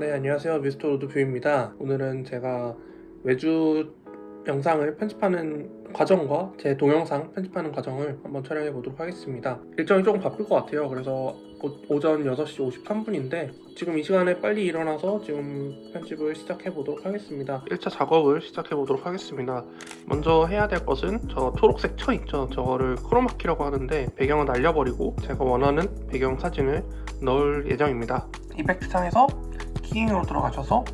네 안녕하세요. 미스터 로드 뷰입니다. 오늘은 제가 외주 영상을 편집하는 과정과 제 동영상 편집하는 과정을 한번 촬영해 보도록 하겠습니다. 일정이 조금 바쁠 것 같아요. 그래서 오, 전 6시 53분인데 지금 이 시간에 빨리 일어나서 지금 편집을 시작해 보도록 하겠습니다. 1차 작업을 시작해 보도록 하겠습니다. 먼저 해야 될 것은 저 초록색 천 있죠? 저거를 크로마키라고 하는데 배경을 날려버리고 제가 원하는 배경 사진을 넣을 예정입니다. effect 창에서 keying으로 들어가셔서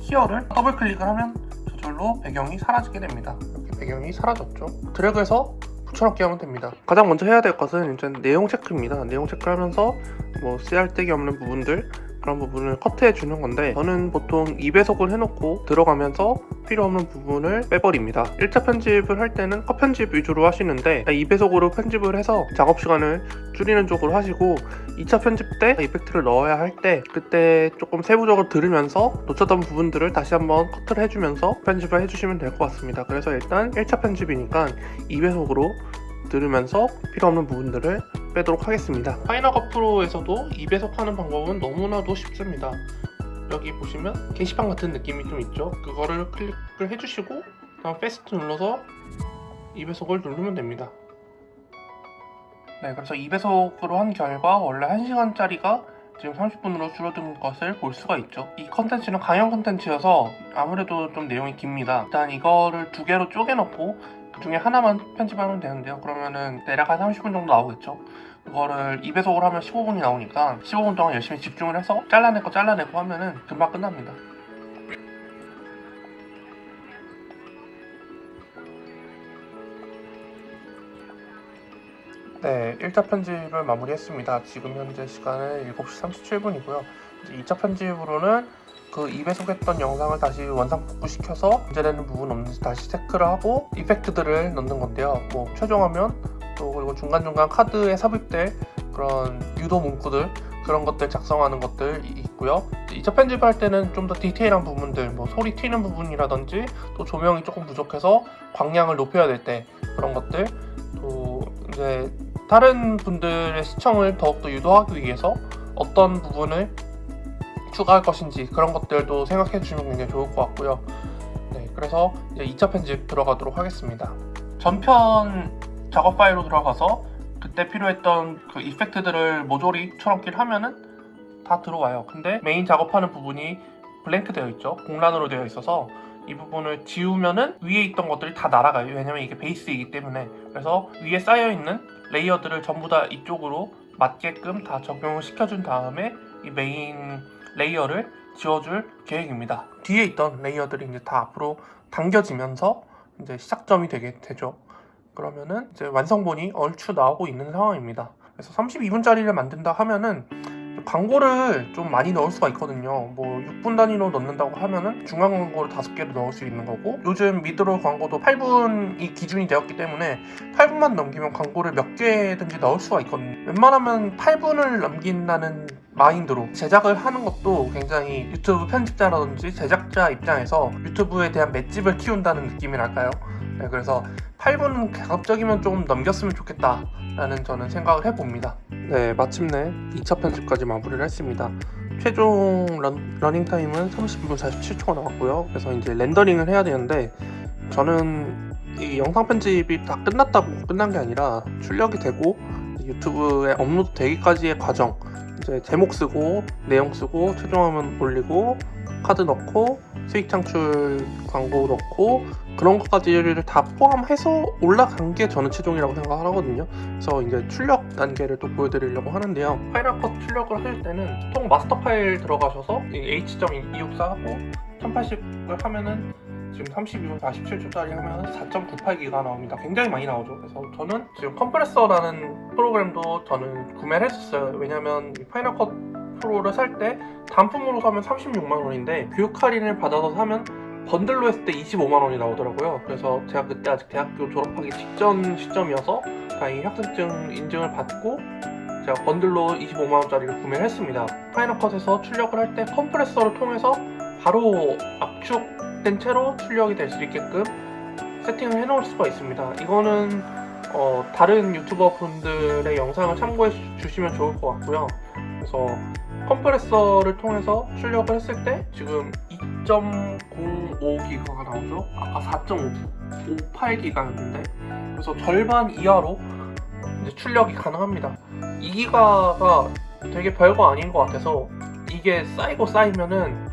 keyer를 더블 클릭을 하면 저절로 배경이 사라지게 됩니다. 이렇게 배경이 사라졌죠. 드래그해서 붙여넣기 하면 됩니다. 가장 먼저 해야 될 것은 일단 내용 체크입니다. 내용 체크를 하면서 뭐 쓰잘데기 없는 부분들 그런 부분을 커트해 주는 건데 저는 보통 2배속을 해놓고 들어가면서 필요 없는 부분을 빼버립니다. 1차 편집을 할 때는 컷 편집 위주로 하시는데 2배속으로 편집을 해서 작업 시간을 줄이는 쪽으로 하시고 2차 편집 때 이펙트를 넣어야 할 때 그때 조금 세부적으로 들으면서 놓쳤던 부분들을 다시 한번 커트를 해주면서 편집을 해주시면 될 것 같습니다. 그래서 일단 1차 편집이니까 2배속으로 들으면서 필요 없는 부분들을 빼도록 하겠습니다. 파이널컷 프로에서도 2배속 하는 방법은 너무나도 쉽습니다. 여기 보시면 게시판 같은 느낌이 좀 있죠? 그거를 클릭을 해주시고 다음 패스트 눌러서 2배속을 누르면 됩니다. 네 그래서 2배속으로 한 결과 원래 1시간짜리가 지금 30분으로 줄어든 것을 볼 수가 있죠. 이 컨텐츠는 강연 컨텐츠여서 아무래도 좀 내용이 깁니다. 일단 이거를 두 개로 쪼개놓고 그 중에 하나만 편집하면 되는데요 그러면은 대략 한 30분 정도 나오겠죠 그거를 2배속으로 하면 15분이 나오니까 15분 동안 열심히 집중을 해서 잘라내고 잘라내고 하면은 금방 끝납니다 네, 1차 편집을 마무리했습니다. 지금 현재 시간은 7시 37분이고요. 2차 편집으로는 그 2배속 했던 영상을 다시 원상 복구시켜서 문제되는 부분 없는지 다시 체크를 하고 이펙트들을 넣는 건데요. 뭐 최종화면 또 그리고 중간중간 카드에 삽입될 그런 유도 문구들 그런 것들 작성하는 것들 있고요. 2차 편집할 때는 좀 더 디테일한 부분들 뭐 소리 튀는 부분이라든지 또 조명이 조금 부족해서 광량을 높여야 될 때 그런 것들 또 이제 다른 분들의 시청을 더욱더 유도하기 위해서 어떤 부분을 추가할 것인지 그런 것들도 생각해 주시면 굉장히 좋을 것 같고요. 네, 그래서 이제 2차 편집 들어가도록 하겠습니다. 전편 작업 파일로 들어가서 그때 필요했던 그 이펙트들을 모조리 초롱길 하면은 다 들어와요. 근데 메인 작업하는 부분이 blank 되어 있죠. 공란으로 되어 있어서 이 부분을 지우면은 위에 있던 것들이 다 날아가요. 왜냐면 이게 베이스이기 때문에. 그래서 위에 쌓여있는 layer들을 전부 다 이쪽으로 맞게끔 다 적용을 시켜준 다음에 이 메인 layer를 지워줄 계획입니다. 뒤에 있던 layer들이 이제 다 앞으로 당겨지면서 이제 시작점이 되게 되죠. 그러면은 이제 완성본이 얼추 나오고 있는 상황입니다. 그래서 32분짜리를 만든다 하면은 광고를 좀 많이 넣을 수가 있거든요 뭐 6분 단위로 넣는다고 하면은 중간 광고를 5개를 넣을 수 있는 거고 요즘 미드롤 광고도 8분이 기준이 되었기 때문에 8분만 넘기면 광고를 몇 개든지 넣을 수가 있거든요 웬만하면 8분을 넘긴다는 마인드로 제작을 하는 것도 굉장히 유튜브 편집자라든지 제작자 입장에서 유튜브에 대한 맷집을 키운다는 느낌이랄까요? 네, 그래서 8분은 가급적이면 좀 넘겼으면 좋겠다 라는 저는 생각을 해봅니다. 네 마침내 2차 편집까지 마무리를 했습니다. 최종 런, 닝 타임은 30분 47초가 나왔고요. 그래서 이제 렌더링을 해야 되는데 저는 이 영상 편집이 다 끝났다고 끝난 게 아니라 출력이 되고 유튜브에 업로드 되기까지의 과정 이제 제목 쓰고 내용 쓰고 최종화면 올리고 카드 넣고 수익 창출 광고 넣고 그런 것까지를 다 포함해서 올라간 게 저는 최종이라고 생각을 하거든요. 그래서 이제 출력 단계를 또 보여드리려고 하는데요. 파이널 컷 출력을 할 때는 보통 master file 들어가셔서 H.264 하고 1080을 하면은 지금 32분 47초짜리 하면 4.98기가 나옵니다. 굉장히 많이 나오죠. 그래서 저는 지금 컴프레서라는 프로그램도 저는 구매를 했었어요. 왜냐면 파이널 컷 프로를 살 때 단품으로 사면 36만원인데 교육 할인을 받아서 사면 번들로 했을 때 25만원이 나오더라고요. 그래서 제가 그때 아직 대학교 졸업하기 직전 시점이어서 다행히 학생증 인증을 받고 제가 번들로 25만원짜리를 구매를 했습니다. 파이널컷에서 출력을 할 때 컴프레서를 통해서 바로 압축된 채로 출력이 될 수 있게끔 세팅을 해 놓을 수가 있습니다. 이거는 어, 다른 유튜버 분들의 영상을 참고해 주시면 좋을 것 같고요 그래서 컴프레서를 통해서 출력을 했을 때 지금 2.05기가가 나오죠. 아까 4.58기가였는데 그래서 절반 이하로 출력이 가능합니다. 2기가가 되게 별거 아닌 것 같아서 이게 쌓이고 쌓이면은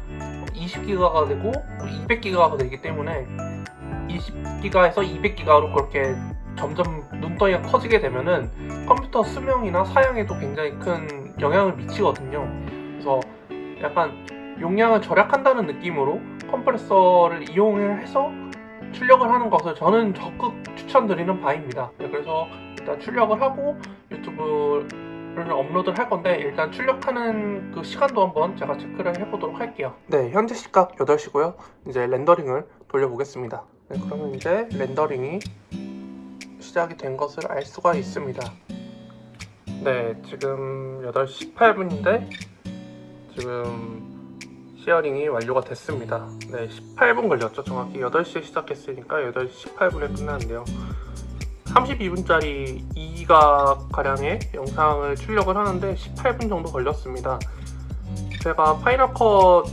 20기가가 되고 200기가가 되기 때문에 20기가에서 200기가로 그렇게 점점 눈덩이가 커지게 되면은 컴퓨터 수명이나 사양에도 굉장히 큰 영향을 미치거든요. 그래서 약간 용량을 절약한다는 느낌으로 컴프레서를 이용해서 출력을 하는 것을 저는 적극 추천드리는 바입니다. 네, 그래서 일단 출력을 하고 유튜브를 업로드를 할 건데 일단 출력하는 그 시간도 한번 제가 체크를 해보도록 할게요. 네, 현재 시각 8시고요. 이제 렌더링을 돌려보겠습니다. 네, 그러면 이제 렌더링이 시작이 된 것을 알 수가 있습니다. 네, 지금 8시 18분인데 지금 sharing이 완료가 됐습니다. 네, 18분 걸렸죠. 정확히 8시에 시작했으니까 8시 18분에 끝나는데요. 32분짜리 2기가 가량의 영상을 출력을 하는데 18분 정도 걸렸습니다. 제가 파이널 컷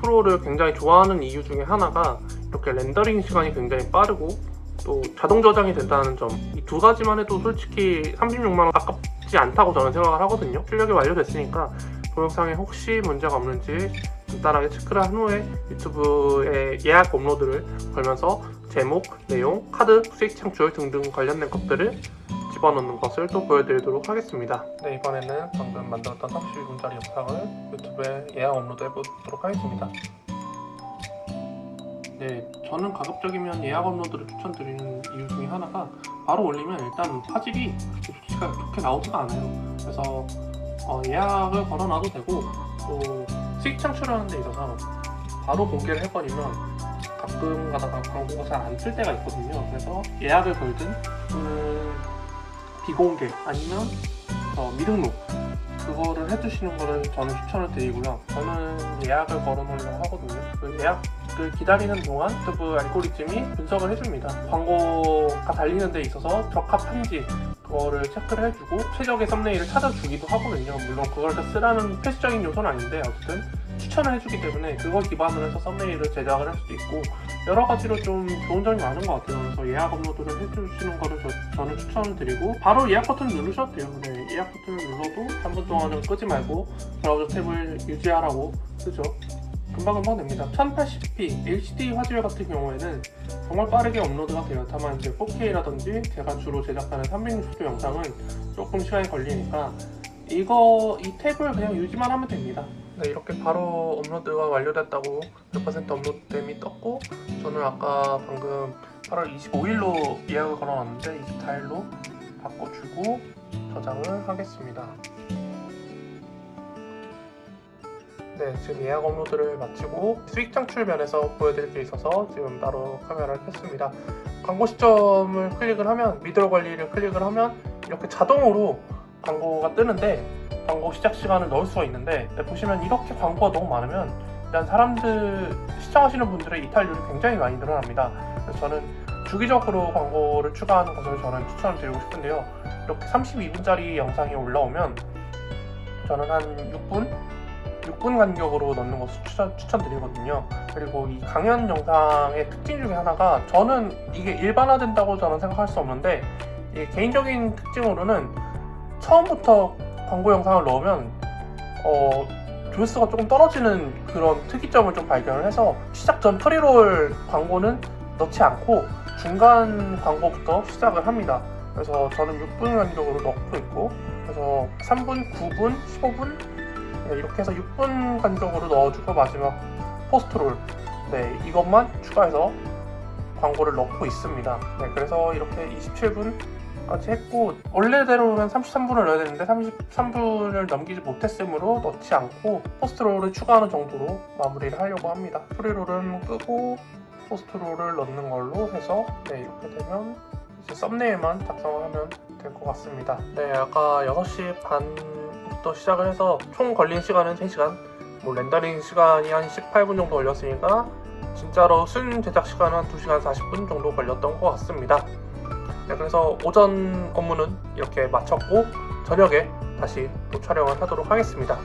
프로를 굉장히 좋아하는 이유 중에 하나가 이렇게 렌더링 시간이 굉장히 빠르고 또 자동 저장이 된다는 점 이 두 가지만 해도 솔직히 36만원 아깝지 않다고 저는 생각을 하거든요. 출력이 완료됐으니까 동영상에 혹시 문제가 없는지 간단하게 체크를 한 후에 유튜브에 예약 업로드를 걸면서 제목, 내용, 카드, 수익 창출 등등 관련된 것들을 집어넣는 것을 또 보여드리도록 하겠습니다. 네 이번에는 방금 만들었던 32분짜리 영상을 유튜브에 예약 업로드 해보도록 하겠습니다 네, 저는 가급적이면 예약 업로드를 추천드리는 이유 중에 하나가 바로 올리면 일단 화질이 좋지가 좋게 나오지가 않아요. 그래서 어, 예약을 걸어놔도 되고 또 수익 창출하는 데 있어서 바로 공개를 해버리면 가끔 가다가 광고가 잘안뜰 때가 있거든요. 그래서 예약을 걸든 또는 비공개 아니면 어, 미등록 그거를 해주시는 거를 저는 추천을 드리고요. 저는 예약을 걸어놓으려고 하거든요. 그 예약 을 기다리는 동안 유튜브 알고리즘이 분석을 해줍니다. 광고가 달리는 데 있어서 적합한지 그거를 체크를 해주고 최적의 썸네일을 찾아주기도 하거든요. 물론 그걸 다 쓰라는 필수적인 요소는 아닌데 어쨌든 추천을 해주기 때문에 그걸 기반으로 해서 썸네일을 제작을 할 수도 있고 여러 가지로 좀 좋은 점이 많은 것 같아요. 그래서 예약 업로드를 해주시는 거를 저, 는 추천을 드리고 바로 예약 버튼 누르셔도 돼요. 네, 예약 버튼을 눌러도 3분 동안은 끄지 말고 브라우저 탭을 유지하라고 쓰죠. 금방금방 됩니다. 1080p HD 화질 같은 경우에는 정말 빠르게 업로드가 돼요. 다만 이제 4K라든지 제가 주로 제작하는 360도 영상은 조금 시간이 걸리니까 이거 이 탭을 그냥 유지만 하면 됩니다. 네 이렇게 바로 업로드가 완료됐다고 100% 업로드됨이 떴고 저는 아까 방금 8월 25일로 예약을 걸어놨는데 24일로 바꿔주고 저장을 하겠습니다. 네, 지금 예약 업로드를 마치고 수익 창출 면에서 보여드릴 게 있어서 지금 따로 카메라를 켰습니다. 광고 시점을 클릭을 하면 미들 관리를 클릭을 하면 이렇게 자동으로 광고가 뜨는데 광고 시작 시간을 넣을 수가 있는데 네, 보시면 이렇게 광고가 너무 많으면 일단 사람들 시청하시는 분들의 이탈률이 굉장히 많이 늘어납니다. 그래서 저는 주기적으로 광고를 추가하는 것을 저는 추천을 드리고 싶은데요. 이렇게 32분짜리 영상이 올라오면 저는 한 6분 6분 간격으로 넣는 것을 추천, 추천드리거든요. 그리고 이 강연 영상의 특징 중에 하나가 저는 이게 일반화된다고 저는 생각할 수 없는데 개인적인 특징으로는 처음부터 광고 영상을 넣으면 어, 조회수가 조금 떨어지는 그런 특이점을 좀 발견을 해서 시작 전 pre-roll 광고는 넣지 않고 중간 광고부터 시작을 합니다. 그래서 저는 6분 간격으로 넣고 있고 그래서 3분, 9분, 15분 네, 이렇게 해서 6분 간격으로 넣어주고 마지막 post-roll 네, 이것만 추가해서 광고를 넣고 있습니다. 네, 그래서 이렇게 27분까지 했고 원래대로는 33분을 넣어야 되는데 33분을 넘기지 못했으므로 넣지 않고 post-roll을 추가하는 정도로 마무리를 하려고 합니다. pre-roll은 끄고 포스트롤을 넣는 걸로 해서 네, 이렇게 되면 이제 썸네일만 작성을 하면 될 것 같습니다. 네, 아까 6시 반 부터 시작을 해서 총 걸린 시간은 3시간. 뭐 렌더링 시간이 한 18분 정도 걸렸으니까 진짜로 순 제작 시간은 한 2시간 40분 정도 걸렸던 것 같습니다. 네, 그래서 오전 업무는 이렇게 마쳤고 저녁에 다시 또 촬영을 하도록 하겠습니다